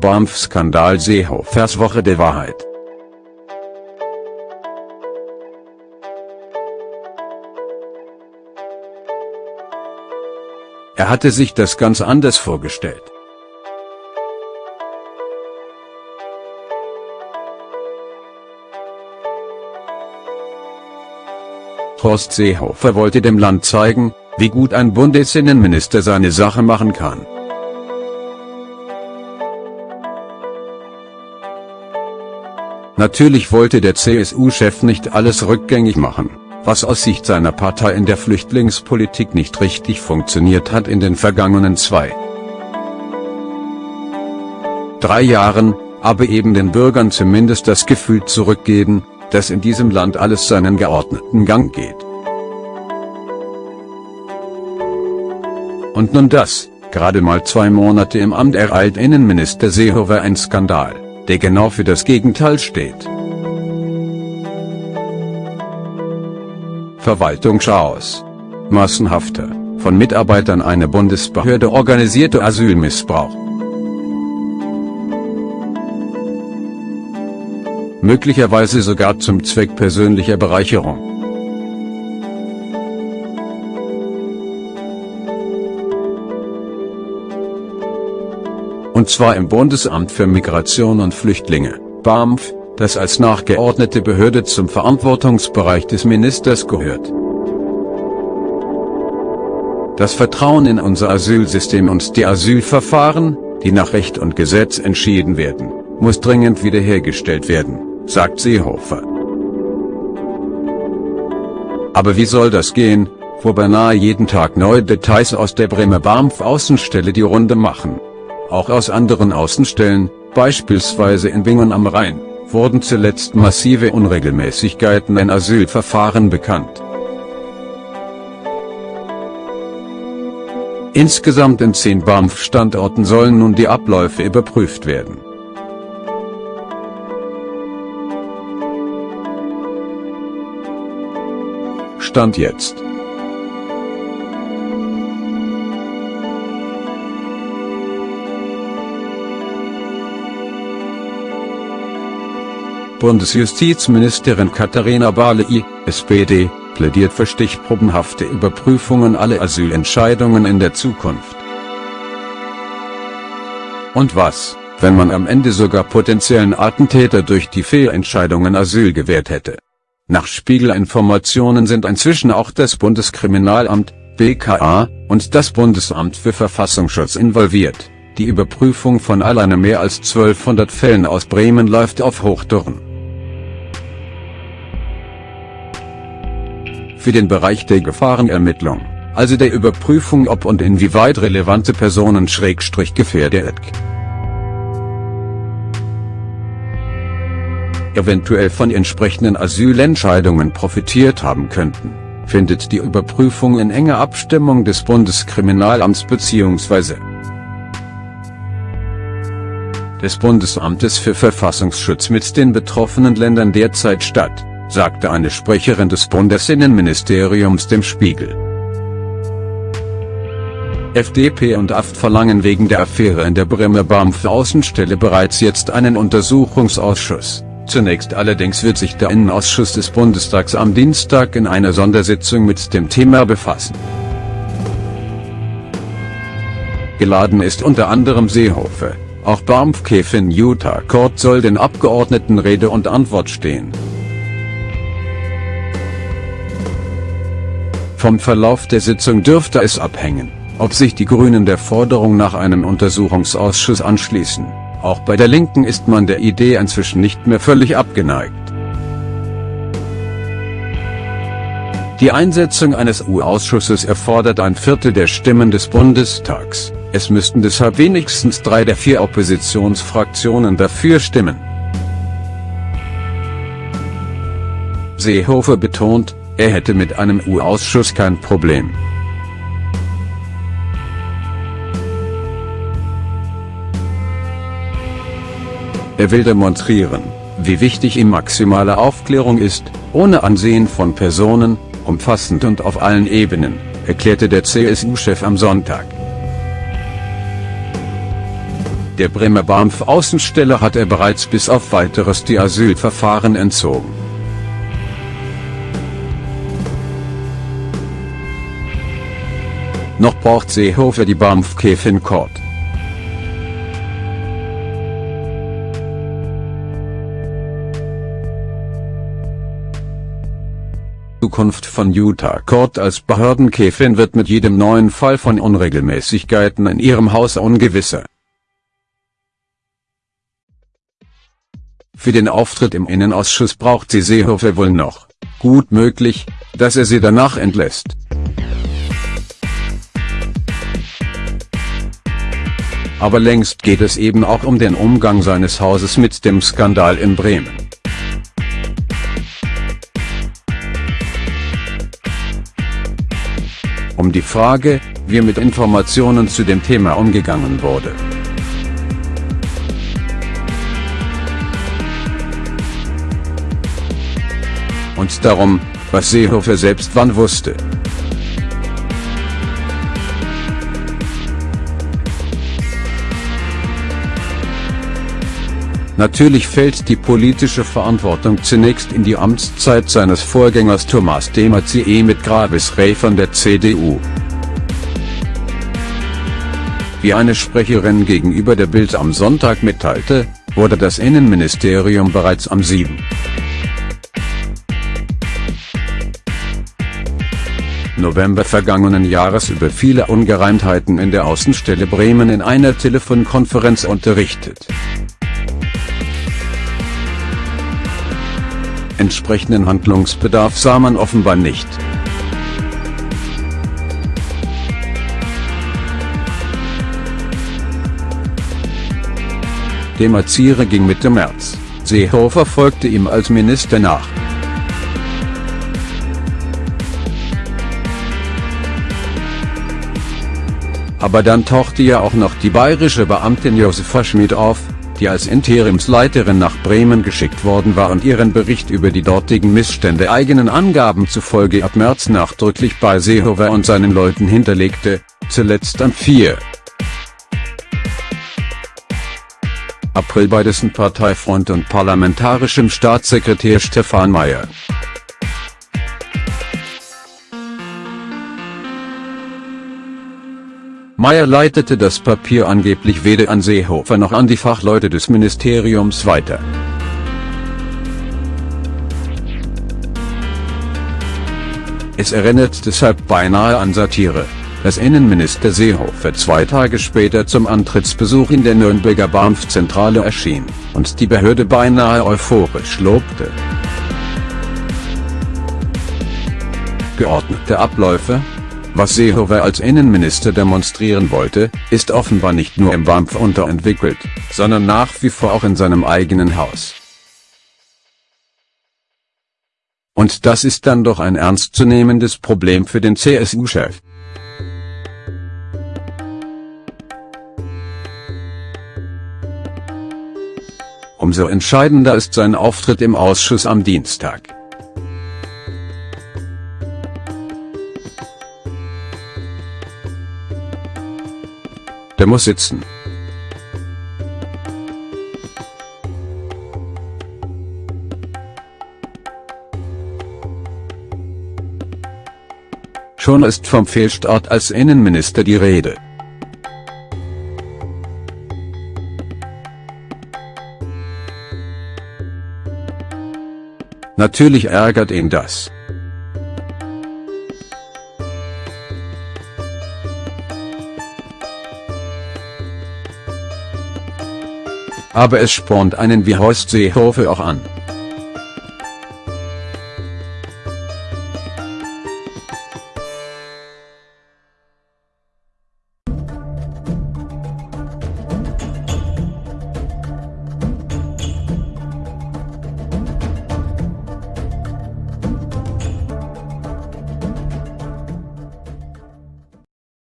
BAMF-Skandal Seehofers Woche der Wahrheit. Er hatte sich das ganz anders vorgestellt. Horst Seehofer wollte dem Land zeigen, wie gut ein Bundesinnenminister seine Sache machen kann. Natürlich wollte der CSU-Chef nicht alles rückgängig machen, was aus Sicht seiner Partei in der Flüchtlingspolitik nicht richtig funktioniert hat in den vergangenen zwei, drei Jahren, aber eben den Bürgern zumindest das Gefühl zurückgeben, dass in diesem Land alles seinen geordneten Gang geht. Und nun das, gerade mal zwei Monate im Amt ereilt Innenminister Seehofer ein Skandal, der genau für das Gegenteil steht. Verwaltungschaos. Massenhafter, von Mitarbeitern einer Bundesbehörde organisierte Asylmissbrauch. möglicherweise sogar zum Zweck persönlicher Bereicherung. Und zwar im Bundesamt für Migration und Flüchtlinge, BAMF, das als nachgeordnete Behörde zum Verantwortungsbereich des Ministers gehört. Das Vertrauen in unser Asylsystem und die Asylverfahren, die nach Recht und Gesetz entschieden werden, muss dringend wiederhergestellt werden sagt Seehofer. Aber wie soll das gehen, wo beinahe jeden Tag neue Details aus der Bremer BAMF Außenstelle die Runde machen? Auch aus anderen Außenstellen, beispielsweise in Bingen am Rhein, wurden zuletzt massive Unregelmäßigkeiten in Asylverfahren bekannt. Insgesamt in zehn BAMF-Standorten sollen nun die Abläufe überprüft werden. Stand jetzt. Bundesjustizministerin Katharina Barley, SPD, plädiert für stichprobenhafte Überprüfungen aller Asylentscheidungen in der Zukunft. Und was, wenn man am Ende sogar potenziellen Attentäter durch die Fehlentscheidungen Asyl gewährt hätte? Nach Spiegelinformationen sind inzwischen auch das Bundeskriminalamt, BKA, und das Bundesamt für Verfassungsschutz involviert. Die Überprüfung von alleine mehr als 1200 Fällen aus Bremen läuft auf Hochtouren. Für den Bereich der Gefahrenermittlung, also der Überprüfung ob und inwieweit relevante Personen schrägstrich gefährdet eventuell von entsprechenden Asylentscheidungen profitiert haben könnten, findet die Überprüfung in enger Abstimmung des Bundeskriminalamts bzw. des Bundesamtes für Verfassungsschutz mit den betroffenen Ländern derzeit statt, sagte eine Sprecherin des Bundesinnenministeriums dem Spiegel. FDP und AFT verlangen wegen der Affäre in der Bremer BAMF Außenstelle bereits jetzt einen Untersuchungsausschuss. Zunächst allerdings wird sich der Innenausschuss des Bundestags am Dienstag in einer Sondersitzung mit dem Thema befassen. Geladen ist unter anderem Seehofer, auch Baumfkäfin Utah Court soll den Abgeordneten Rede und Antwort stehen. Vom Verlauf der Sitzung dürfte es abhängen, ob sich die Grünen der Forderung nach einem Untersuchungsausschuss anschließen. Auch bei der Linken ist man der Idee inzwischen nicht mehr völlig abgeneigt. Die Einsetzung eines U-Ausschusses erfordert ein Viertel der Stimmen des Bundestags, es müssten deshalb wenigstens drei der vier Oppositionsfraktionen dafür stimmen. Seehofer betont, er hätte mit einem U-Ausschuss kein Problem. Er will demonstrieren, wie wichtig ihm maximale Aufklärung ist, ohne Ansehen von Personen, umfassend und auf allen Ebenen, erklärte der CSU-Chef am Sonntag. Der Bremer BAMF Außenstelle hat er bereits bis auf weiteres die Asylverfahren entzogen. Noch braucht Seehofer die BAMF Käfin Court. Zukunft von Utah Court als Behördenkäfin wird mit jedem neuen Fall von Unregelmäßigkeiten in ihrem Haus ungewisser. Für den Auftritt im Innenausschuss braucht sie Seehofer wohl noch. Gut möglich, dass er sie danach entlässt. Aber längst geht es eben auch um den Umgang seines Hauses mit dem Skandal in Bremen. um die Frage, wie mit Informationen zu dem Thema umgegangen wurde. Und darum, was Seehofer selbst wann wusste. Natürlich fällt die politische Verantwortung zunächst in die Amtszeit seines Vorgängers Thomas de Maizière mit Grabesrey von der CDU. Wie eine Sprecherin gegenüber der Bild am Sonntag mitteilte, wurde das Innenministerium bereits am 7. November vergangenen Jahres über viele Ungereimtheiten in der Außenstelle Bremen in einer Telefonkonferenz unterrichtet. Entsprechenden Handlungsbedarf sah man offenbar nicht. Demaziere ging Mitte März, Seehofer folgte ihm als Minister nach. Aber dann tauchte ja auch noch die bayerische Beamtin Josefa Schmid auf, die als Interimsleiterin nach Bremen geschickt worden war und ihren Bericht über die dortigen Missstände eigenen Angaben zufolge ab März nachdrücklich bei Seehofer und seinen Leuten hinterlegte, zuletzt am 4. April bei dessen Parteifreund und parlamentarischem Staatssekretär Stefan Mayer. Meyer leitete das Papier angeblich weder an Seehofer noch an die Fachleute des Ministeriums weiter. Es erinnert deshalb beinahe an Satire, dass Innenminister Seehofer zwei Tage später zum Antrittsbesuch in der Nürnberger BAMF-Zentrale erschien, und die Behörde beinahe euphorisch lobte. Geordnete Abläufe, was Seehofer als Innenminister demonstrieren wollte, ist offenbar nicht nur im BAMF unterentwickelt, sondern nach wie vor auch in seinem eigenen Haus. Und das ist dann doch ein ernstzunehmendes Problem für den CSU-Chef. Umso entscheidender ist sein Auftritt im Ausschuss am Dienstag. Der muss sitzen. Schon ist vom Fehlstart als Innenminister die Rede. Natürlich ärgert ihn das. Aber es spornt einen wie Horst Seehofer auch an.